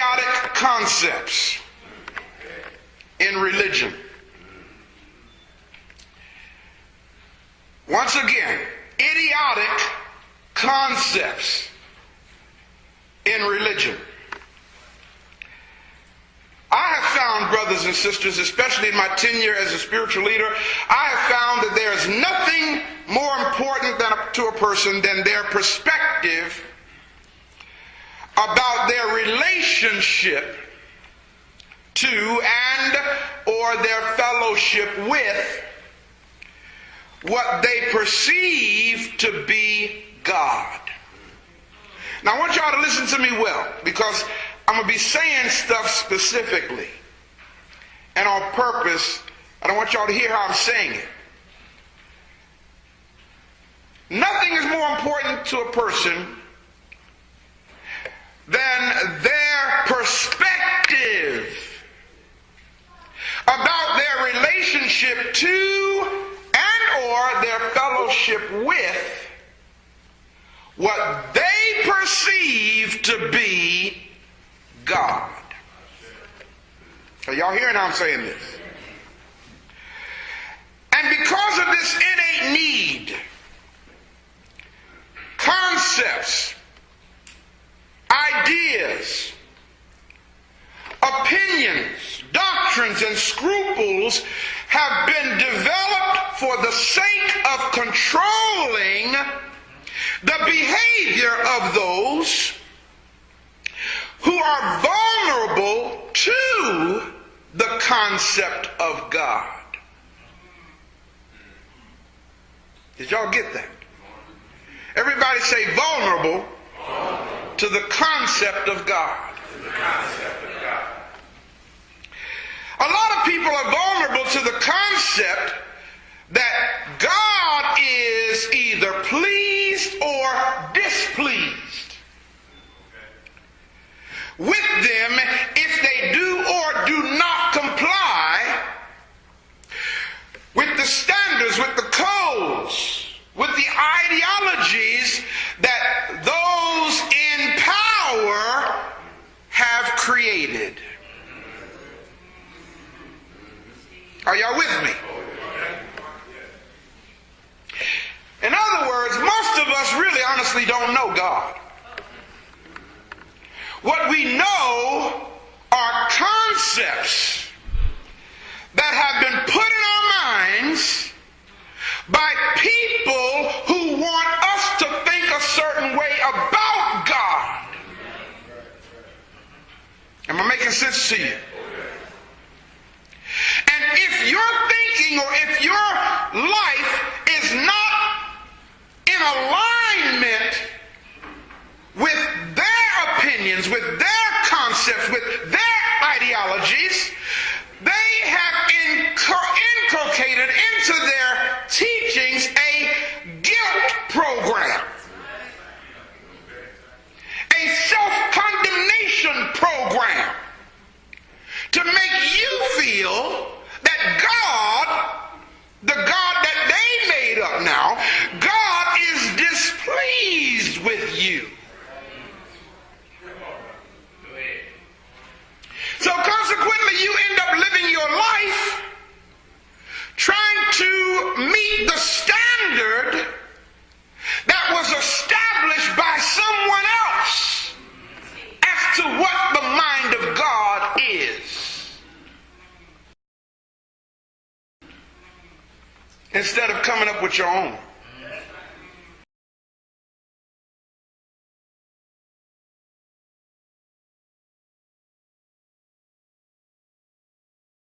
idiotic concepts in religion. Once again, idiotic concepts in religion. I have found, brothers and sisters, especially in my tenure as a spiritual leader, I have found that there is nothing more important than a, to a person than their perspective about their relationship to and or their fellowship with what they perceive to be God. Now I want y'all to listen to me well because I'm going to be saying stuff specifically and on purpose. I don't want y'all to hear how I'm saying it. Nothing is more important to a person than their perspective about their relationship to and or their fellowship with what they perceive to be God. Are y'all hearing how I'm saying this? And because of this innate need, concepts, ideas, opinions, doctrines, and scruples have been developed for the sake of controlling the behavior of those who are vulnerable to the concept of God. Did y'all get that? Everybody say vulnerable, to the concept of God. A lot of people are vulnerable to the concept that God is either pleased or displeased with them if they do or do not comply with the standards, with the codes, with the ideologies that those in power have created. Are y'all with me? In other words, most of us really honestly don't know God. What we know are concepts that have been put in our minds by people who want us to think a certain way about God. Am I making sense to you? And if your thinking or if your life is not in alignment with their opinions, with their concepts, with their ideologies, they have inculcated into their teachings a guilt program, a self condemnation program to make you feel Instead of coming up with your own.